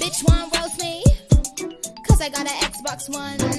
Bitch want roast me, cause I got an Xbox One.